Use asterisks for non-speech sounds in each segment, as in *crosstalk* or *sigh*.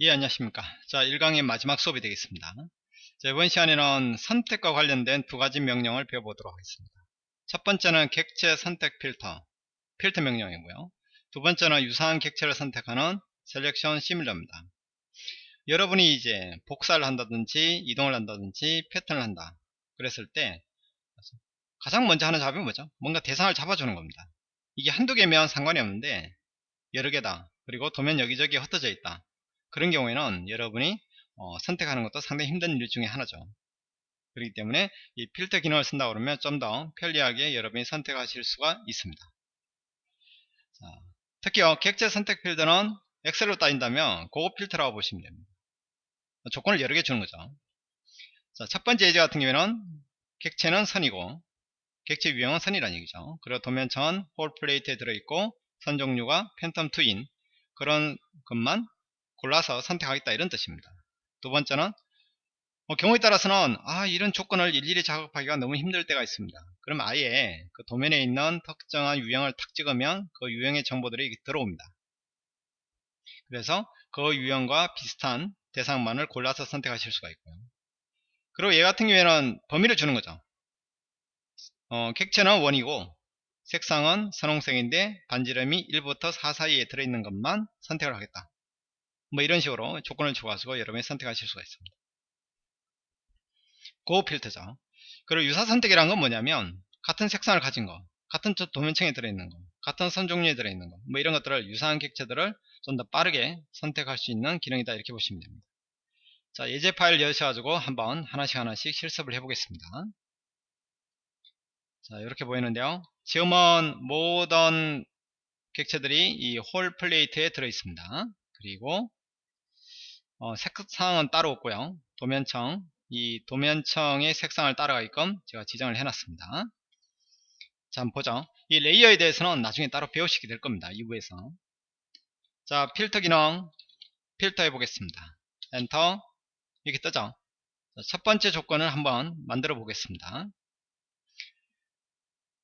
예 안녕하십니까. 자 1강의 마지막 수업이 되겠습니다. 자, 이번 시간에는 선택과 관련된 두 가지 명령을 배워보도록 하겠습니다. 첫 번째는 객체 선택 필터 필터 명령이고요. 두 번째는 유사한 객체를 선택하는 selection similar입니다. 여러분이 이제 복사를 한다든지 이동을 한다든지 패턴을 한다 그랬을 때 가장 먼저 하는 작업이 뭐죠? 뭔가 대상을 잡아주는 겁니다. 이게 한두 개면 상관이 없는데 여러 개다. 그리고 도면 여기저기 흩어져 있다 그런 경우에는 여러분이 어, 선택하는 것도 상당히 힘든 일 중에 하나죠. 그렇기 때문에 이 필터 기능을 쓴다 그러면 좀 더 편리하게 여러분이 선택하실 수가 있습니다. 자, 특히요 객체 선택 필드는 엑셀로 따진다면 고급 필터라고 보시면 됩니다. 조건을 여러 개 주는 거죠. 자, 첫 번째 예제 같은 경우에는 객체는 선이고 객체 유형은 선이라는 얘기죠. 그리고 도면층 hole plate에 들어있고 선 종류가 phantom two인 그런 것만 골라서 선택하겠다 이런 뜻입니다. 두 번째는 뭐 경우에 따라서는 아 이런 조건을 일일이 작업하기가 너무 힘들 때가 있습니다. 그럼 아예 그 도면에 있는 특정한 유형을 탁 찍으면 그 유형의 정보들이 들어옵니다. 그래서 그 유형과 비슷한 대상만을 골라서 선택하실 수가 있고요. 그리고 얘 같은 경우에는 범위를 주는 거죠. 어, 객체는 원이고 색상은 선홍색인데 반지름이 1부터 4 사이에 들어있는 것만 선택을 하겠다 뭐 이런 식으로 조건을 주어가지고 여러분이 선택하실 수가 있습니다. 고 필터죠. 그리고 유사 선택이란 건 뭐냐면 같은 색상을 가진 거, 같은 도면층에 들어있는 거, 같은 선 종류에 들어있는 거, 뭐 이런 것들을 유사한 객체들을 좀 더 빠르게 선택할 수 있는 기능이다 이렇게 보시면 됩니다. 자 예제 파일 여셔가지고 한번 하나씩 하나씩 실습을 해보겠습니다. 자 이렇게 보이는데요. 지금은 모든 객체들이 이 hole plate에 들어있습니다. 그리고 어, 색상은 따로 없고요. 도면층. 이 도면층의 색상을 따라가게끔 제가 지정을 해놨습니다. 자 한번 보죠. 이 layer에 대해서는 나중에 따로 배우시게 될 겁니다. 2부에서. 자 필터 기능. 필터 해보겠습니다. 엔터. 이렇게 뜨죠? 자, 첫 번째 조건을 한번 만들어 보겠습니다.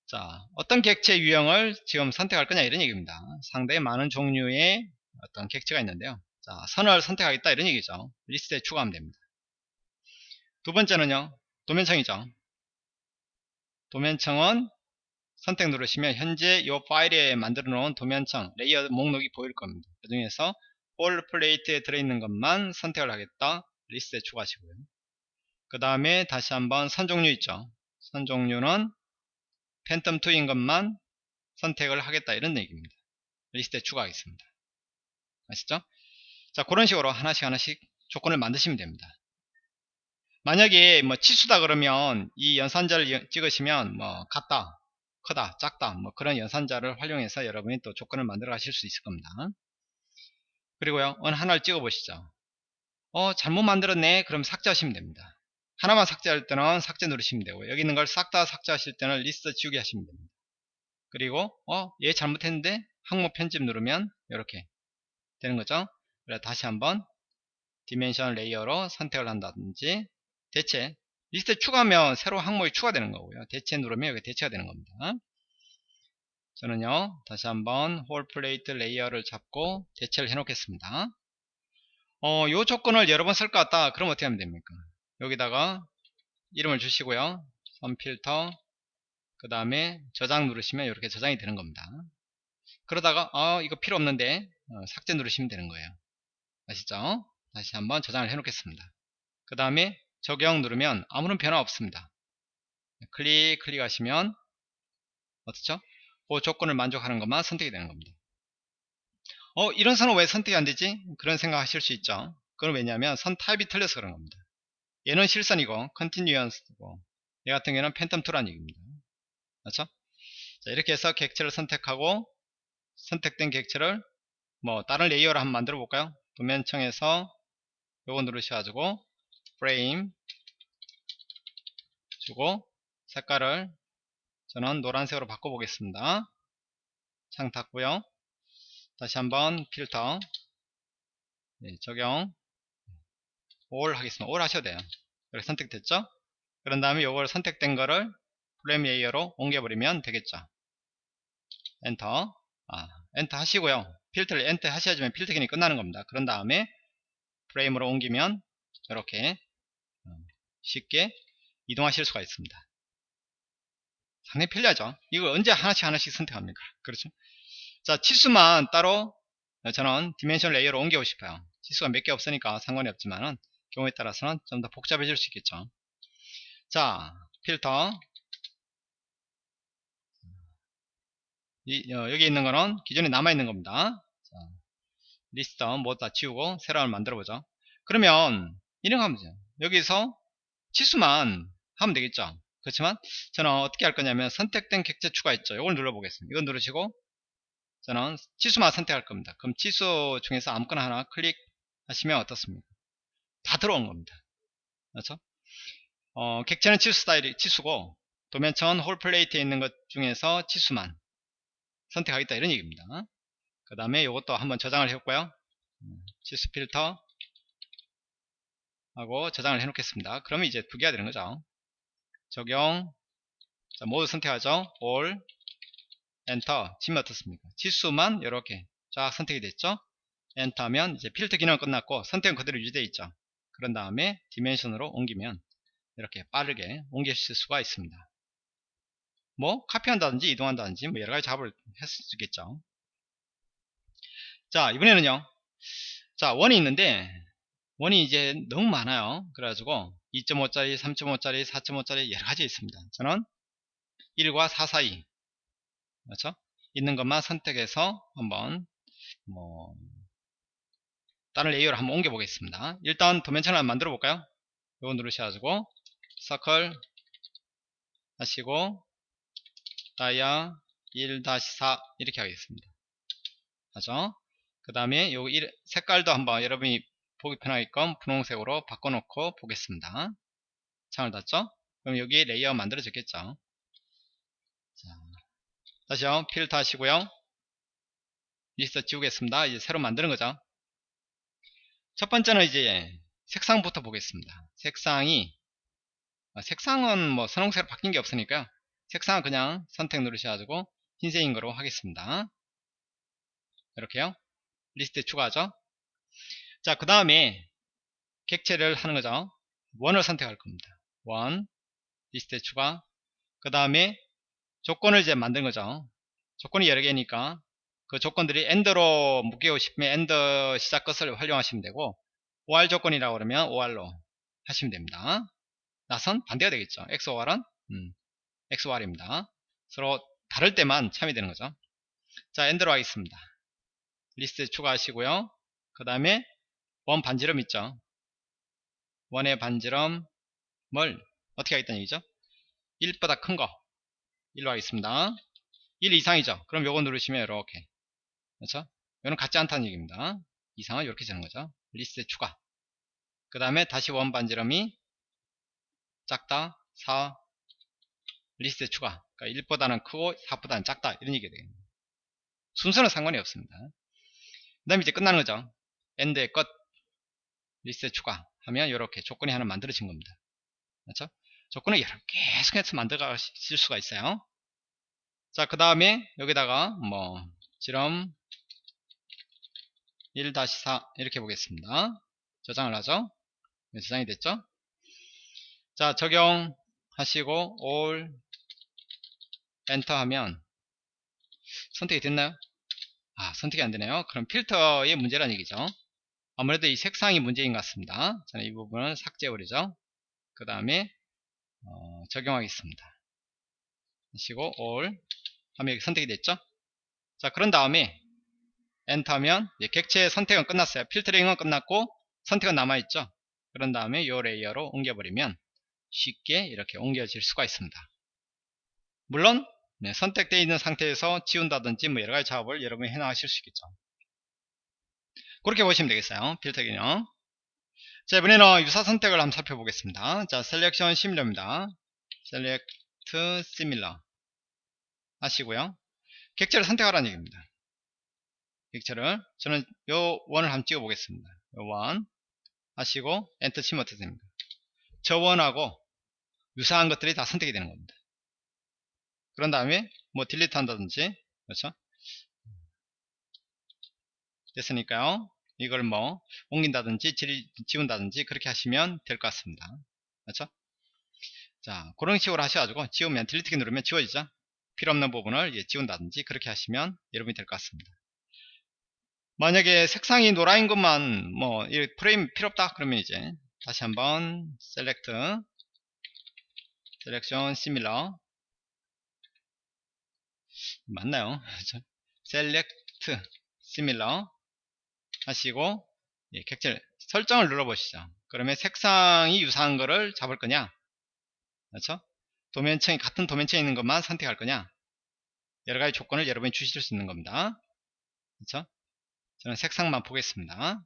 자 어떤 객체 유형을 지금 선택할 거냐 이런 얘기입니다. 상당히 많은 종류의 어떤 객체가 있는데요 자, 선을 선택하겠다 이런 얘기죠. 리스트에 추가하면 됩니다. 두 번째는요. 도면층이죠. 도면층은 선택 누르시면 현재 이 파일에 만들어 놓은 도면층 layer 목록이 보일 겁니다. 그 중에서 hole plate에 들어있는 것만 선택을 하겠다. 리스트에 추가하시고요. 그 다음에 다시 한번 선 종류 있죠. 선 종류는 팬텀 2인 것만 선택을 하겠다 이런 얘기입니다. 리스트에 추가하겠습니다. 아시죠? 자 그런 식으로 하나씩 하나씩 조건을 만드시면 됩니다. 만약에 뭐 치수다 그러면 이 연산자를 찍으시면 뭐 같다 크다 작다 뭐 그런 연산자를 활용해서 여러분이 또 조건을 만들어 가실 수 있을 겁니다. 그리고요 어느 하나를 찍어 보시죠. 어 잘못 만들었네. 그럼 삭제하시면 됩니다. 하나만 삭제할 때는 삭제 누르시면 되고 여기 있는 걸 싹 다 삭제하실 때는 리스트 지우기 하시면 됩니다. 그리고 어얘 잘못했는데 항목 편집 누르면 이렇게 되는 거죠 그래 다시 한번 dimension layer로 선택을 한다든지 대체 리스트에 추가하면 새로 항목이 추가되는 거고요. 대체 누르면 여기 대체가 되는 겁니다. 저는요 다시 한번 hole plate layer를 잡고 대체를 해 놓겠습니다. 어, 요 조건을 여러 번 쓸 것 같다. 그럼 어떻게 하면 됩니까? 여기다가 이름을 주시고요. 선 필터 그 다음에 저장 누르시면 이렇게 저장이 되는 겁니다. 그러다가 어, 이거 필요 없는데 어, 삭제 누르시면 되는 거예요 아시죠? 다시 한번 저장을 해 놓겠습니다. 그 다음에 적용 누르면 아무런 변화 없습니다. 클릭 클릭하시면 어떻죠? 그 조건을 만족하는 것만 선택이 되는 겁니다. 어 이런 선은 왜 선택이 안 되지? 그런 생각 하실 수 있죠. 그건 왜냐하면 선 타입이 틀려서 그런 겁니다. 얘는 실선이고 컨티뉴언스고 얘 같은 경우는 팬텀 투란 얘기입니다. 그렇죠? 자, 이렇게 해서 객체를 선택하고 선택된 객체를 뭐 다른 layer로 한번 만들어 볼까요? 도면층에서 요거 누르셔가지고 프레임 주고 색깔을 저는 노란색으로 바꿔보겠습니다. 창 닫고요. 다시 한번 필터 네, 적용 all 하겠습니다. all 하셔도 돼요. 이렇게 선택됐죠? 그런 다음에 요걸 선택된 거를 프레임 layer로 옮겨버리면 되겠죠. 엔터 아, 엔터 하시고요. 필터를 엔터 하셔야지만 필터 기능이 끝나는 겁니다. 그런 다음에 프레임으로 옮기면 이렇게 어, 쉽게 이동하실 수가 있습니다. 상당히 편리하죠. 이걸 언제 하나씩 하나씩 선택합니까? 그렇죠? 자, 치수만 따로 저는 dimension layer로 옮겨고 싶어요. 치수가 몇 개 없으니까 상관이 없지만은 경우에 따라서는 좀 더 복잡해질 수 있겠죠. 자, 필터. 이, 어, 여기 있는 거는 기존에 남아있는 겁니다. 자, 리스트 모두 다 지우고 새로 하나 만들어 보죠. 그러면 이런 거 하면 돼요. 여기서 치수만 하면 되겠죠. 그렇지만 저는 어떻게 할 거냐면 선택된 객체 추가 있죠. 이걸 눌러 보겠습니다. 이걸 누르시고 저는 치수만 선택할 겁니다. 그럼 치수 중에서 아무거나 하나 클릭하시면 어떻습니까? 다 들어온 겁니다. 그렇죠? 어, 객체는 치수 스타일이 치수고 도면천 홀플레이트에 있는 것 중에서 치수만 선택하겠다 이런 얘기입니다. 그 다음에 이것도 한번 저장을 해볼까요? 치수 필터 하고 저장을 해 놓겠습니다. 그러면 이제 두 개가 되는 거죠. 적용 자, 모두 선택하죠. all 엔터 치면 어떻습니까? 지수만 이렇게 쫙 선택이 됐죠. 엔터 하면 이제 필터 기능 끝났고 선택은 그대로 유지되어 있죠. 그런 다음에 dimension으로 옮기면 이렇게 빠르게 옮기실 수가 있습니다. 뭐 카피한다든지 이동한다든지 뭐 여러가지 작업을 했을 수 있겠죠. 자 이번에는요. 자 원이 있는데 원이 이제 너무 많아요. 그래가지고 2.5짜리, 3.5짜리, 4.5짜리 여러가지 있습니다. 저는 1과 4 사이 그렇죠? 있는 것만 선택해서 한번 뭐 다른 layer를 한번 옮겨 보겠습니다. 일단 도면층을 한번 만들어 볼까요? 이거 누르셔가지고 서클 하시고 dia 1-4 이렇게 하겠습니다. 하죠? 그 다음에 요 색깔도 한번 여러분이 보기 편하게끔 분홍색으로 바꿔놓고 보겠습니다. 창을 닫죠? 그럼 여기 layer 만들어졌겠죠? 자, 다시요. 필터 하시고요. 리스트 지우겠습니다. 이제 새로 만드는 거죠. 첫 번째는 이제 색상부터 보겠습니다. 색상이 아, 색상은 뭐 선홍색으로 바뀐 게 없으니까 색상은 그냥 선택 누르셔가지고 흰색인 거로 하겠습니다. 이렇게요. 리스트에 추가하죠. 자, 그 다음에 객체를 하는 거죠. 원을 선택할 겁니다. 원, 리스트에 추가. 그 다음에 조건을 이제 만든 거죠. 조건이 여러 개니까 그 조건들이 AND로 묶이고 싶으면 AND 시작 것을 활용하시면 되고 OR 조건이라고 그러면 OR로 하시면 됩니다. NOT은 반대가 되겠죠. XOR은 음, XOR입니다. 서로 다를 때만 참여되는 거죠. 자, AND로 하겠습니다. 리스트 추가하시고요. 그 다음에 원 반지름 있죠. 원의 반지름을 어떻게 하겠다는 얘기죠? 1보다 큰 거. 1로 하겠습니다. 1 이상이죠. 그럼 요거 누르시면 이렇게. 그렇죠? 이거는 같지 않다는 얘기입니다. 이상은 이렇게 되는 거죠. 리스트 추가. 그 다음에 다시 원 반지름이 작다, 4, 리스트 추가. 그러니까 1보다는 크고 4보다는 작다. 이런 얘기가 되겠네요. 순서는 상관이 없습니다. 그 다음에 이제 끝나는 거죠. AND의 끝. 리스트 추가 하면 이렇게 조건이 하나 만들어진 겁니다. 그렇죠? 조건을 여러 계속해서 만들어 가실 수가 있어요. 자, 그 다음에 여기다가 뭐 지름 1-4 이렇게 보겠습니다. 저장을 하죠. 네, 저장이 됐죠? 자, 적용 하시고 all 엔터 하면 선택이 됐나요? 아, 선택이 안 되네요. 그럼 필터의 문제란 얘기죠. 아무래도 이 색상이 문제인 것 같습니다. 저는 이 부분을 삭제해버리죠. 그 다음에 어, 적용하겠습니다. 하시고 all 하면 선택이 됐죠. 자 그런 다음에 엔터하면 객체 선택은 끝났어요. 필터링은 끝났고 선택은 남아있죠. 그런 다음에 이 layer로 옮겨버리면 쉽게 이렇게 옮겨질 수가 있습니다. 물론 네, 선택되어 있는 상태에서 지운다든지 뭐 여러가지 작업을 여러분이 해나가실 수 있겠죠. 그렇게 보시면 되겠어요. 필터 기능. 자, 이번에는 유사 선택을 한번 살펴보겠습니다. 자, selection similar입니다. select similar 하시고요. 객체를 선택하라는 얘기입니다. 객체를 저는 요 원을 한번 찍어 보겠습니다. 요 원 하시고 엔터 치면 어떻게 됩니까? 저 원하고 유사한 것들이 다 선택이 되는 겁니다. 그런 다음에 뭐 딜리트 한다든지 그렇죠? 됐으니까요. 이걸 뭐 옮긴다든지 지, 지운다든지 그렇게 하시면 될 것 같습니다. 그렇죠? 자 그런 식으로 하셔가지고 지우면 delete키 누르면 지워지죠. 필요 없는 부분을 예, 지운다든지 그렇게 하시면 여러분이 될 것 같습니다. 만약에 색상이 노란인 것만 뭐이 프레임 필요 없다 그러면 이제 다시 한번 select selection similar 맞나요? *laughs* select similar 하시고 예, 객체 설정을 눌러보시죠. 그러면 색상이 유사한 거를 잡을 거냐? 그렇죠? 도면층이 같은 도면층에 있는 것만 선택할 거냐? 여러 가지 조건을 여러분이 주실 수 있는 겁니다. 그렇죠? 저는 색상만 보겠습니다.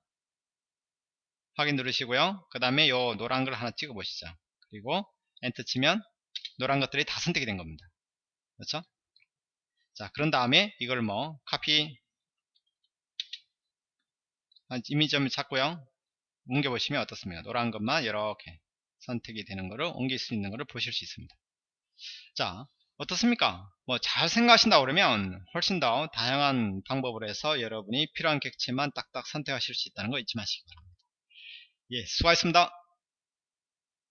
확인 누르시고요. 그 다음에 요 노란 걸 하나 찍어 보시죠. 그리고 엔터 치면 노란 것들이 다 선택이 된 겁니다. 그렇죠? 자, 그런 다음에 이걸 뭐 카피 이미지점을 찾고요. 옮겨 보시면 어떻습니까? 노란 것만 이렇게 선택이 되는 것을 옮길 수 있는 것을 보실 수 있습니다. 자, 어떻습니까? 뭐 잘 생각하신다 그러면 훨씬 더 다양한 방법으로 해서 여러분이 필요한 객체만 딱딱 선택하실 수 있다는 거 잊지 마시기 바랍니다. 예, 수고하셨습니다.